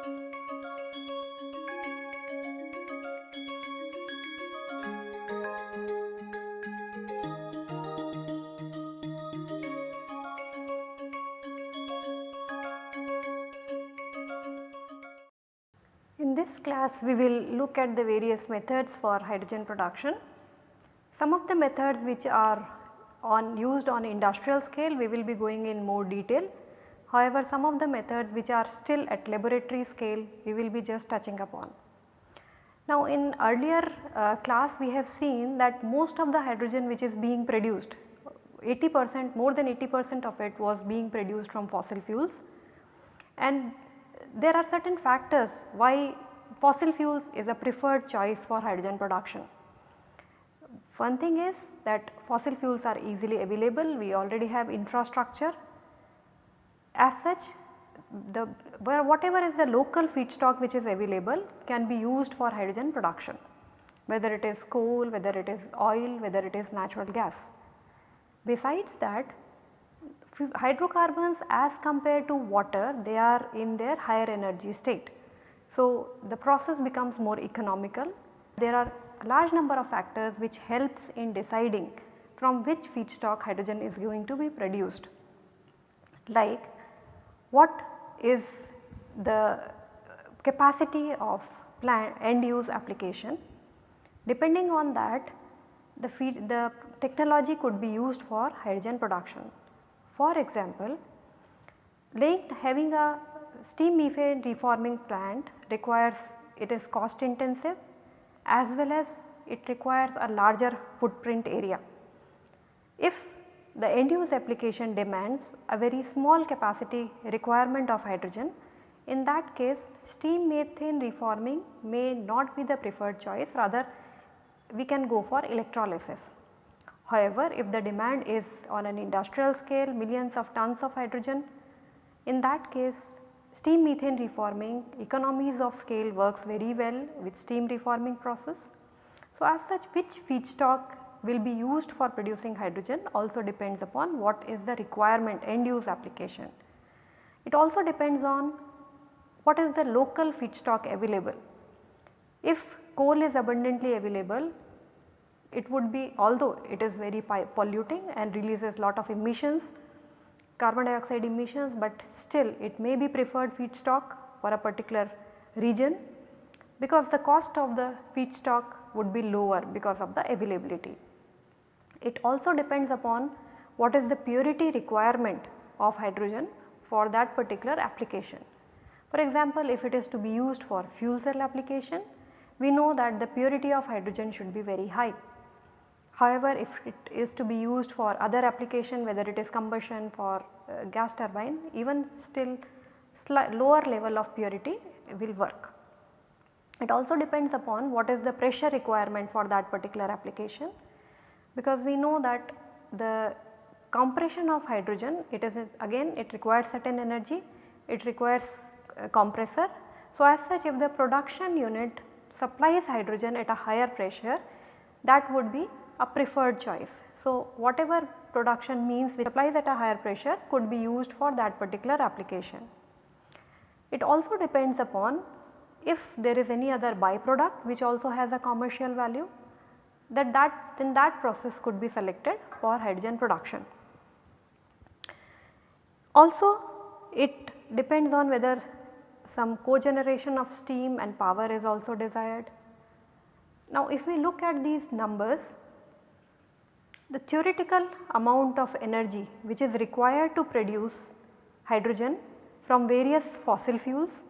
In this class we will look at the various methods for hydrogen production. Some of the methods which are on used on industrial scale we will be going in more detail. However, some of the methods which are still at laboratory scale we will be just touching upon. Now in earlier uh, class we have seen that most of the hydrogen which is being produced 80 percent more than 80 percent of it was being produced from fossil fuels and there are certain factors why fossil fuels is a preferred choice for hydrogen production. One thing is that fossil fuels are easily available, we already have infrastructure. As such the whatever is the local feedstock which is available can be used for hydrogen production whether it is coal, whether it is oil, whether it is natural gas. Besides that hydrocarbons as compared to water they are in their higher energy state. So, the process becomes more economical. There are a large number of factors which helps in deciding from which feedstock hydrogen is going to be produced like what is the capacity of end use application. Depending on that the feed the technology could be used for hydrogen production. For example, having a steam methane reforming plant requires it is cost intensive as well as it requires a larger footprint area. If the end use application demands a very small capacity requirement of hydrogen, in that case steam methane reforming may not be the preferred choice rather we can go for electrolysis. However, if the demand is on an industrial scale millions of tons of hydrogen, in that case steam methane reforming economies of scale works very well with steam reforming process. So, as such which feedstock will be used for producing hydrogen also depends upon what is the requirement end use application. It also depends on what is the local feedstock available. If coal is abundantly available it would be although it is very polluting and releases lot of emissions carbon dioxide emissions, but still it may be preferred feedstock for a particular region because the cost of the feedstock would be lower because of the availability. It also depends upon what is the purity requirement of hydrogen for that particular application. For example, if it is to be used for fuel cell application, we know that the purity of hydrogen should be very high However, if it is to be used for other application whether it is combustion for uh, gas turbine even still lower level of purity will work. It also depends upon what is the pressure requirement for that particular application because we know that the compression of hydrogen it is again it requires certain energy, it requires a compressor. So, as such if the production unit supplies hydrogen at a higher pressure that would be a preferred choice. So, whatever production means which applies at a higher pressure could be used for that particular application. It also depends upon if there is any other byproduct which also has a commercial value that that then that process could be selected for hydrogen production. Also it depends on whether some cogeneration of steam and power is also desired. Now if we look at these numbers the theoretical amount of energy which is required to produce hydrogen from various fossil fuels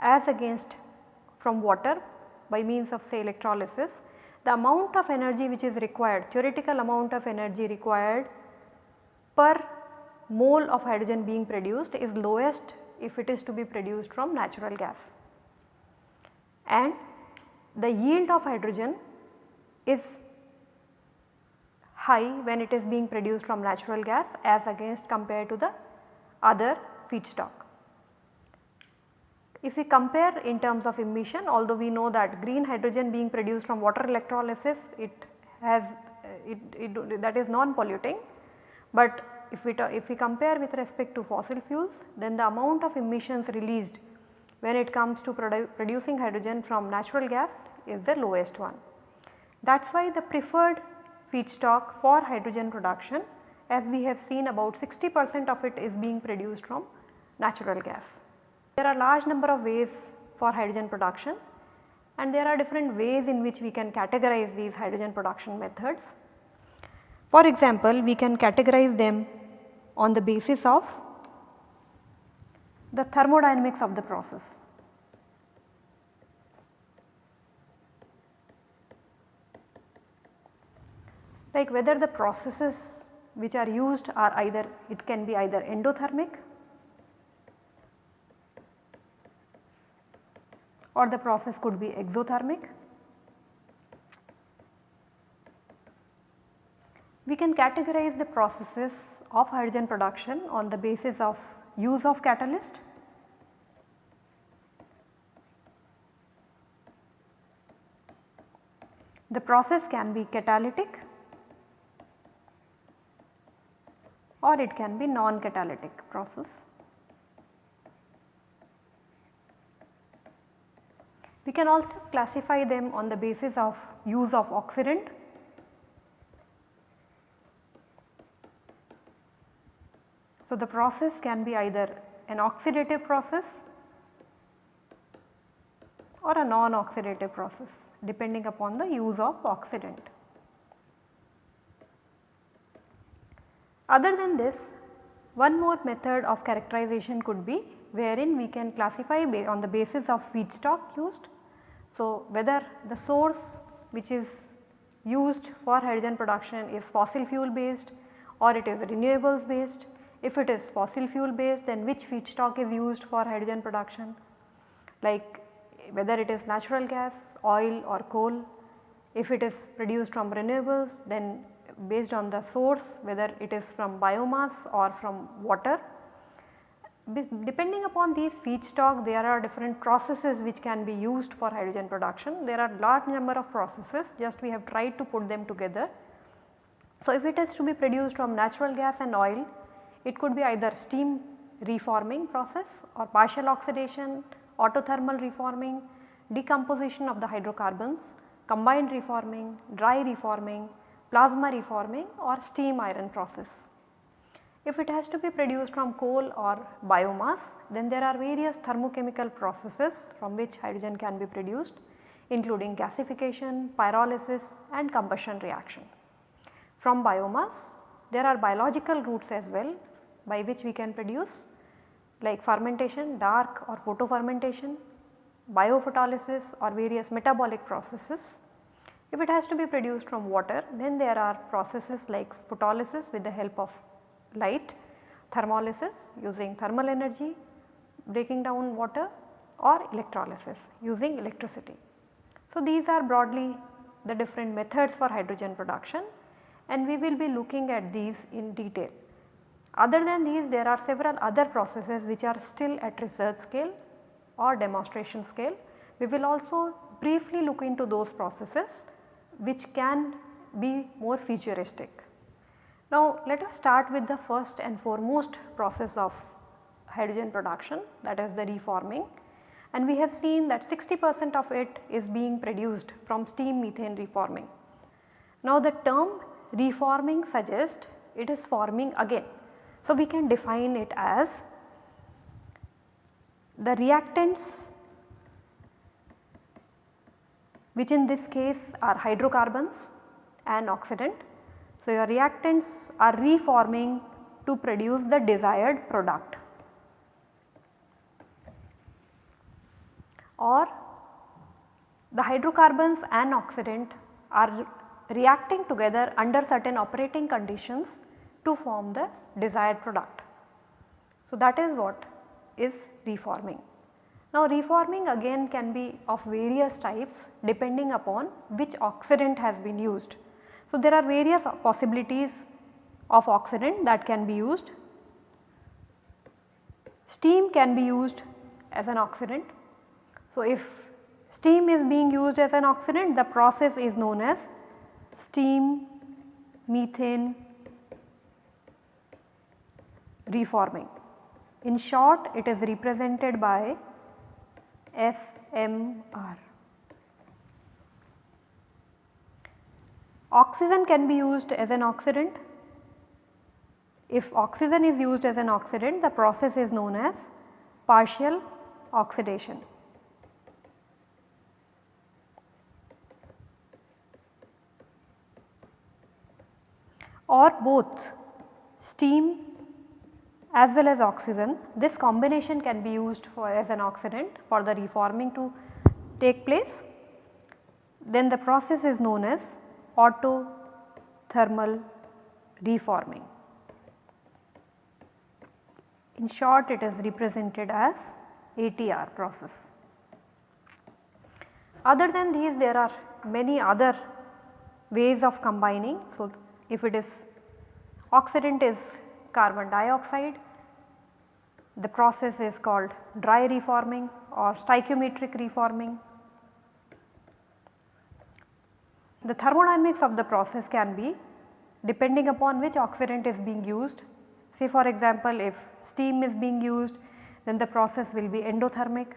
as against from water by means of say electrolysis, the amount of energy which is required theoretical amount of energy required per mole of hydrogen being produced is lowest if it is to be produced from natural gas. And the yield of hydrogen is high when it is being produced from natural gas as against compared to the other feedstock. If we compare in terms of emission although we know that green hydrogen being produced from water electrolysis it has it, it that is non polluting but if we if we compare with respect to fossil fuels then the amount of emissions released when it comes to produ producing hydrogen from natural gas is the lowest one. That is why the preferred feedstock for hydrogen production as we have seen about 60 percent of it is being produced from natural gas. There are large number of ways for hydrogen production and there are different ways in which we can categorize these hydrogen production methods. For example, we can categorize them on the basis of the thermodynamics of the process. Like whether the processes which are used are either it can be either endothermic or the process could be exothermic. We can categorize the processes of hydrogen production on the basis of use of catalyst The process can be catalytic or it can be non-catalytic process. We can also classify them on the basis of use of oxidant So, the process can be either an oxidative process or a non-oxidative process depending upon the use of oxidant. Other than this one more method of characterization could be wherein we can classify on the basis of feedstock used. So, whether the source which is used for hydrogen production is fossil fuel based or it is renewables based if it is fossil fuel based then which feedstock is used for hydrogen production like whether it is natural gas, oil or coal. If it is produced from renewables then based on the source whether it is from biomass or from water. Depending upon these feedstock there are different processes which can be used for hydrogen production. There are large number of processes just we have tried to put them together. So, if it is to be produced from natural gas and oil it could be either steam reforming process or partial oxidation, autothermal reforming, decomposition of the hydrocarbons, combined reforming, dry reforming, plasma reforming or steam iron process. If it has to be produced from coal or biomass then there are various thermochemical processes from which hydrogen can be produced including gasification, pyrolysis and combustion reaction. From biomass there are biological routes as well by which we can produce like fermentation, dark or photofermentation, biophotolysis or various metabolic processes. If it has to be produced from water then there are processes like photolysis with the help of light, thermolysis using thermal energy, breaking down water or electrolysis using electricity. So, these are broadly the different methods for hydrogen production and we will be looking at these in detail. Other than these there are several other processes which are still at research scale or demonstration scale. We will also briefly look into those processes which can be more futuristic. Now let us start with the first and foremost process of hydrogen production that is the reforming and we have seen that 60 percent of it is being produced from steam methane reforming. Now the term reforming suggests it is forming again so, we can define it as the reactants which in this case are hydrocarbons and oxidant. So, your reactants are reforming to produce the desired product or the hydrocarbons and oxidant are reacting together under certain operating conditions to form the desired product. So, that is what is reforming. Now, reforming again can be of various types depending upon which oxidant has been used. So, there are various possibilities of oxidant that can be used. Steam can be used as an oxidant. So, if steam is being used as an oxidant the process is known as steam methane reforming. In short it is represented by SMR. Oxygen can be used as an oxidant. If oxygen is used as an oxidant the process is known as partial oxidation. or both steam as well as oxygen this combination can be used for as an oxidant for the reforming to take place then the process is known as autothermal reforming. In short it is represented as ATR process. Other than these there are many other ways of combining. So, if it is oxidant is carbon dioxide, the process is called dry reforming or stoichiometric reforming. The thermodynamics of the process can be depending upon which oxidant is being used. Say for example, if steam is being used then the process will be endothermic.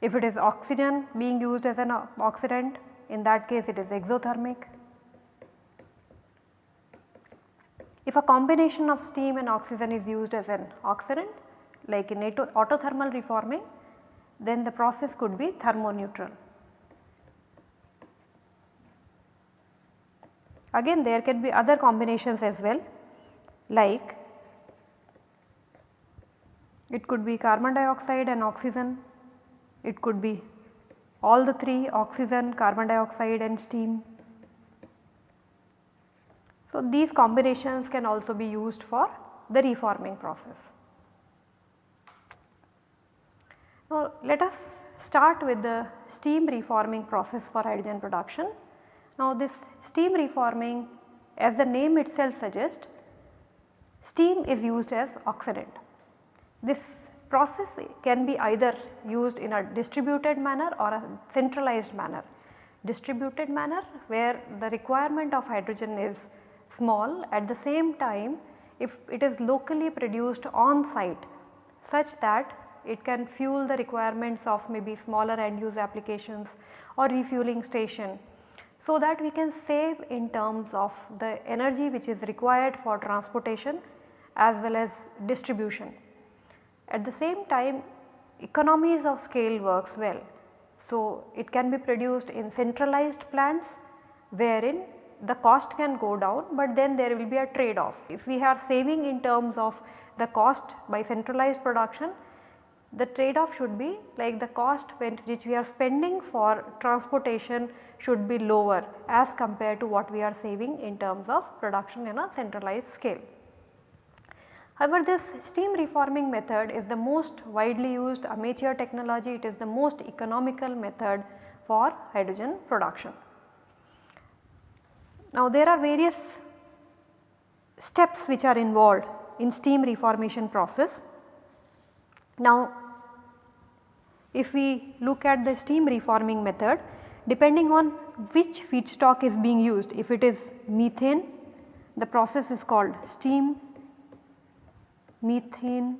If it is oxygen being used as an oxidant in that case it is exothermic. If a combination of steam and oxygen is used as an oxidant like in autothermal reforming then the process could be thermoneutral. Again there can be other combinations as well like it could be carbon dioxide and oxygen, it could be all the 3 oxygen, carbon dioxide and steam. So, these combinations can also be used for the reforming process. Now, let us start with the steam reforming process for hydrogen production. Now, this steam reforming as the name itself suggests steam is used as oxidant. This process can be either used in a distributed manner or a centralized manner. Distributed manner where the requirement of hydrogen is small at the same time if it is locally produced on site such that it can fuel the requirements of maybe smaller end use applications or refueling station. So that we can save in terms of the energy which is required for transportation as well as distribution. At the same time economies of scale works well. So, it can be produced in centralized plants wherein the cost can go down, but then there will be a trade off. If we are saving in terms of the cost by centralized production, the trade off should be like the cost which we are spending for transportation should be lower as compared to what we are saving in terms of production in a centralized scale. However, this steam reforming method is the most widely used amateur technology, it is the most economical method for hydrogen production. Now, there are various steps which are involved in steam reformation process. Now, if we look at the steam reforming method depending on which feedstock is being used if it is methane the process is called steam methane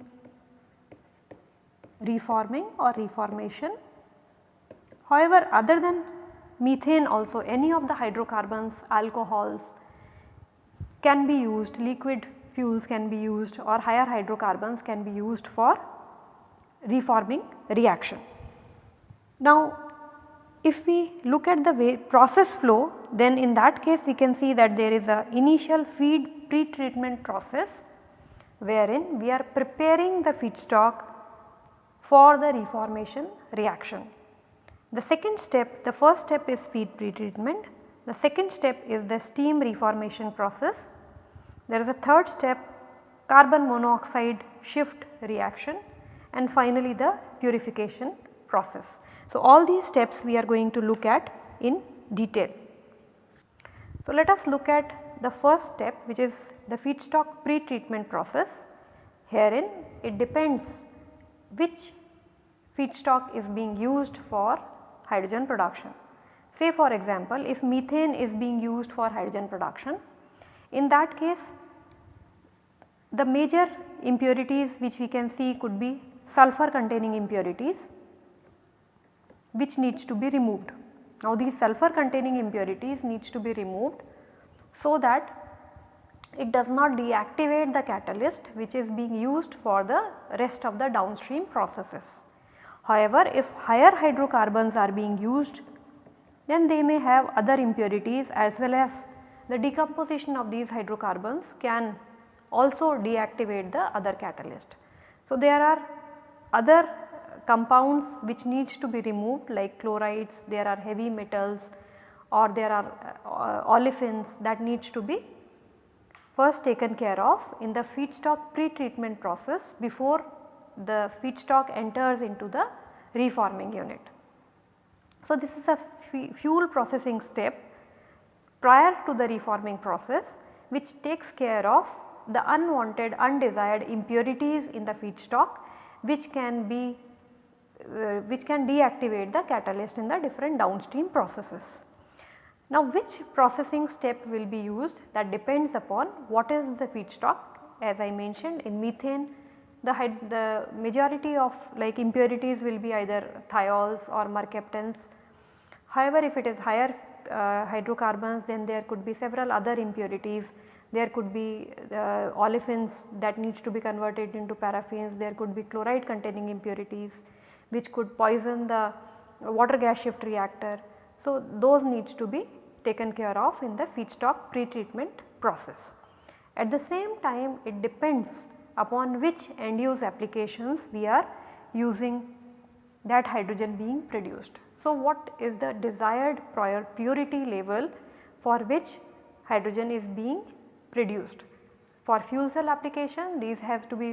reforming or reformation. However, other than methane also any of the hydrocarbons, alcohols can be used, liquid fuels can be used or higher hydrocarbons can be used for reforming reaction. Now, if we look at the way process flow then in that case we can see that there is a initial feed pre-treatment process wherein we are preparing the feedstock for the reformation reaction. The second step, the first step is feed pretreatment, the second step is the steam reformation process. There is a third step carbon monoxide shift reaction and finally the purification process. So, all these steps we are going to look at in detail. So, let us look at the first step which is the feedstock pre-treatment process. Herein it depends which feedstock is being used for hydrogen production. Say for example, if methane is being used for hydrogen production, in that case the major impurities which we can see could be sulfur containing impurities which needs to be removed. Now these sulfur containing impurities needs to be removed so that it does not deactivate the catalyst which is being used for the rest of the downstream processes. However, if higher hydrocarbons are being used then they may have other impurities as well as the decomposition of these hydrocarbons can also deactivate the other catalyst. So, there are other compounds which needs to be removed like chlorides, there are heavy metals or there are uh, olefins that needs to be first taken care of in the feedstock pre-treatment process before the feedstock enters into the reforming unit. So, this is a fuel processing step prior to the reforming process which takes care of the unwanted undesired impurities in the feedstock which can be uh, which can deactivate the catalyst in the different downstream processes. Now which processing step will be used that depends upon what is the feedstock as I mentioned in methane the, the majority of like impurities will be either thiols or mercaptans. However, if it is higher uh, hydrocarbons then there could be several other impurities there could be uh, olefins that needs to be converted into paraffins, there could be chloride containing impurities which could poison the water gas shift reactor. So, those needs to be taken care of in the feedstock pre-treatment process. At the same time it depends upon which end use applications we are using that hydrogen being produced. So, what is the desired prior purity level for which hydrogen is being produced. For fuel cell application these have to be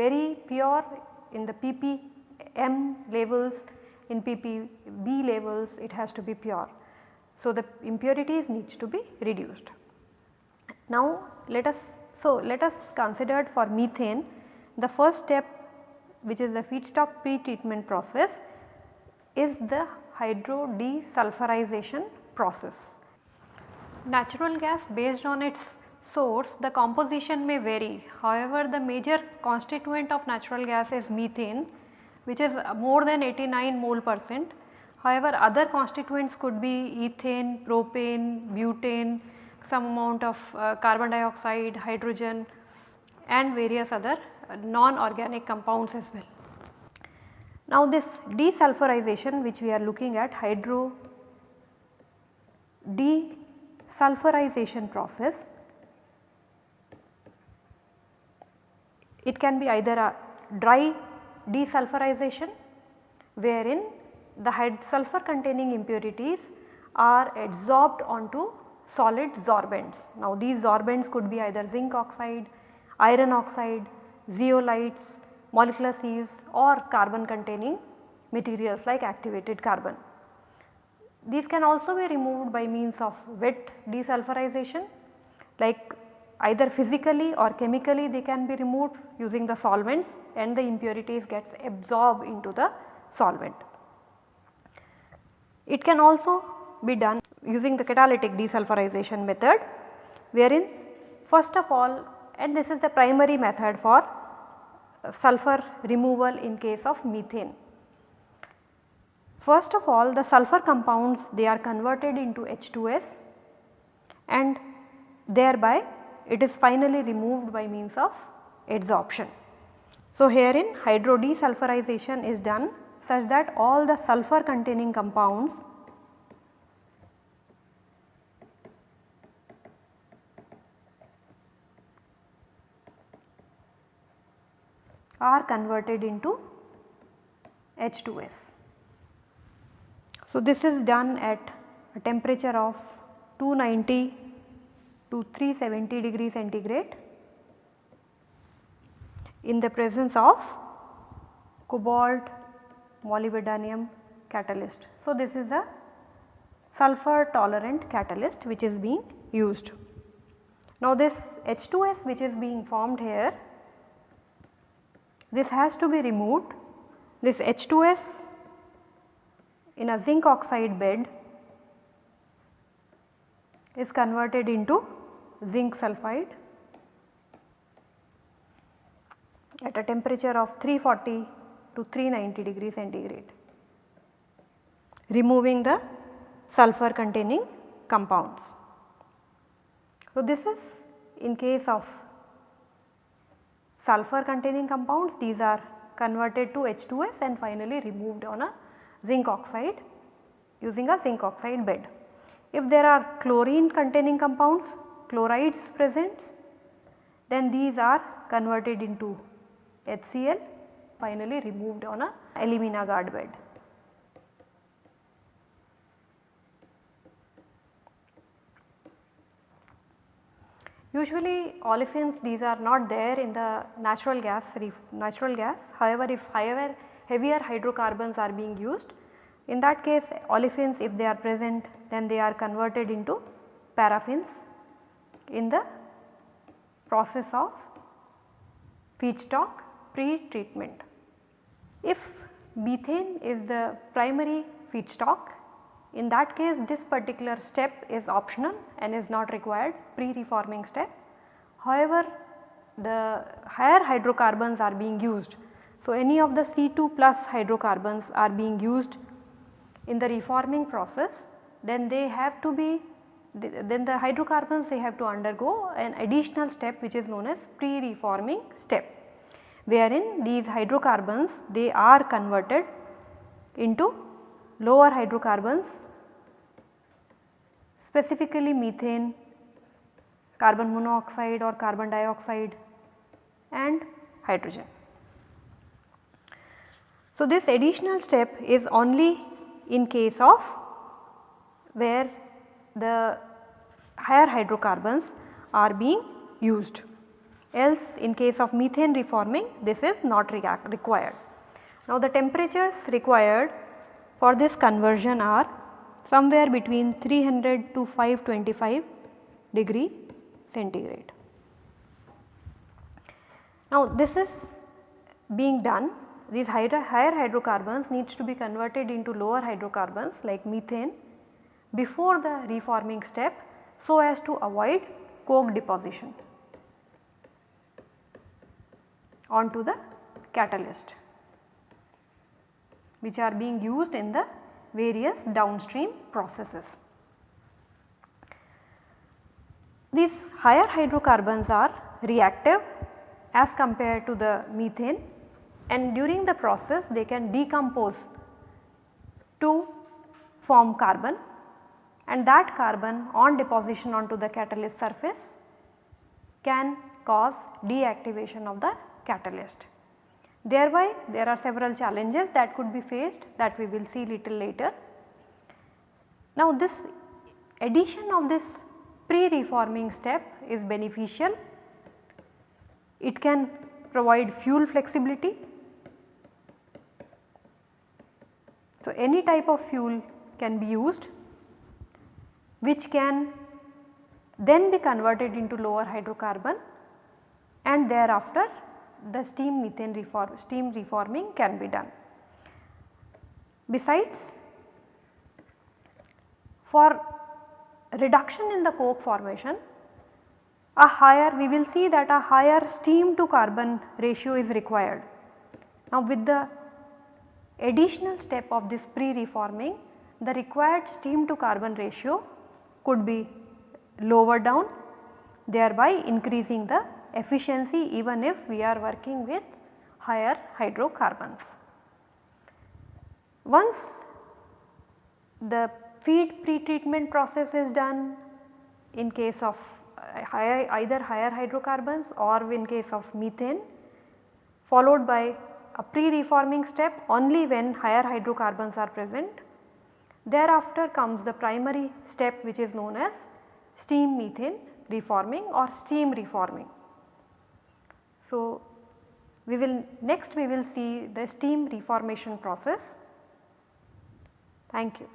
very pure in the ppm levels, in ppb levels it has to be pure. So, the impurities needs to be reduced. Now, let us so let us consider for methane the first step which is the feedstock pre-treatment process is the hydro desulfurization process. Natural gas based on its source the composition may vary. However, the major constituent of natural gas is methane which is more than 89 mole percent. However, other constituents could be ethane, propane, butane, some amount of uh, carbon dioxide, hydrogen and various other uh, non-organic compounds as well. Now this desulfurization which we are looking at hydro desulfurization process It can be either a dry desulfurization wherein the sulfur containing impurities are adsorbed onto solid sorbents. Now these sorbents could be either zinc oxide, iron oxide, zeolites, molecular sieves or carbon containing materials like activated carbon. These can also be removed by means of wet desulfurization like either physically or chemically they can be removed using the solvents and the impurities gets absorbed into the solvent. It can also be done using the catalytic desulfurization method wherein first of all and this is the primary method for uh, sulfur removal in case of methane. First of all the sulfur compounds they are converted into H2S and thereby it is finally removed by means of adsorption. So, herein hydro desulfurization is done such that all the sulfur containing compounds are converted into H2S. So, this is done at a temperature of 290 to 370 degree centigrade in the presence of cobalt molybdenum catalyst. So, this is a sulfur tolerant catalyst which is being used. Now, this H2S which is being formed here this has to be removed this H2S in a zinc oxide bed is converted into zinc sulphide at a temperature of 340 to 390 degree centigrade removing the sulfur containing compounds. So, this is in case of sulfur containing compounds these are converted to H2S and finally removed on a zinc oxide using a zinc oxide bed. If there are chlorine containing compounds chlorides present then these are converted into HCl finally removed on a alumina guard bed. Usually olefins these are not there in the natural gas natural gas however if higher heavier hydrocarbons are being used in that case olefins if they are present then they are converted into paraffins in the process of feedstock pre-treatment. If methane is the primary feedstock in that case this particular step is optional and is not required pre-reforming step. However, the higher hydrocarbons are being used. So, any of the C2 plus hydrocarbons are being used in the reforming process then they have to be then the hydrocarbons they have to undergo an additional step which is known as pre-reforming step wherein these hydrocarbons they are converted into lower hydrocarbons specifically methane, carbon monoxide or carbon dioxide and hydrogen. So, this additional step is only in case of where the higher hydrocarbons are being used else in case of methane reforming this is not required. Now the temperatures required for this conversion are somewhere between 300 to 525 degree centigrade. Now this is being done these higher, hydrocarbons needs to be converted into lower hydrocarbons like methane before the reforming step so as to avoid coke deposition onto the catalyst which are being used in the various downstream processes. These higher hydrocarbons are reactive as compared to the methane and during the process they can decompose to form carbon and that carbon on deposition onto the catalyst surface can cause deactivation of the catalyst. Thereby there are several challenges that could be faced that we will see little later. Now this addition of this pre-reforming step is beneficial. It can provide fuel flexibility. So any type of fuel can be used which can then be converted into lower hydrocarbon and thereafter the steam methane reform, steam reforming can be done. Besides for reduction in the coke formation a higher we will see that a higher steam to carbon ratio is required. Now with the additional step of this pre-reforming the required steam to carbon ratio could be lower down thereby increasing the efficiency even if we are working with higher hydrocarbons. Once the feed pretreatment process is done in case of uh, higher, either higher hydrocarbons or in case of methane followed by a pre-reforming step only when higher hydrocarbons are present. Thereafter comes the primary step which is known as steam methane reforming or steam reforming. So, we will next we will see the steam reformation process. Thank you.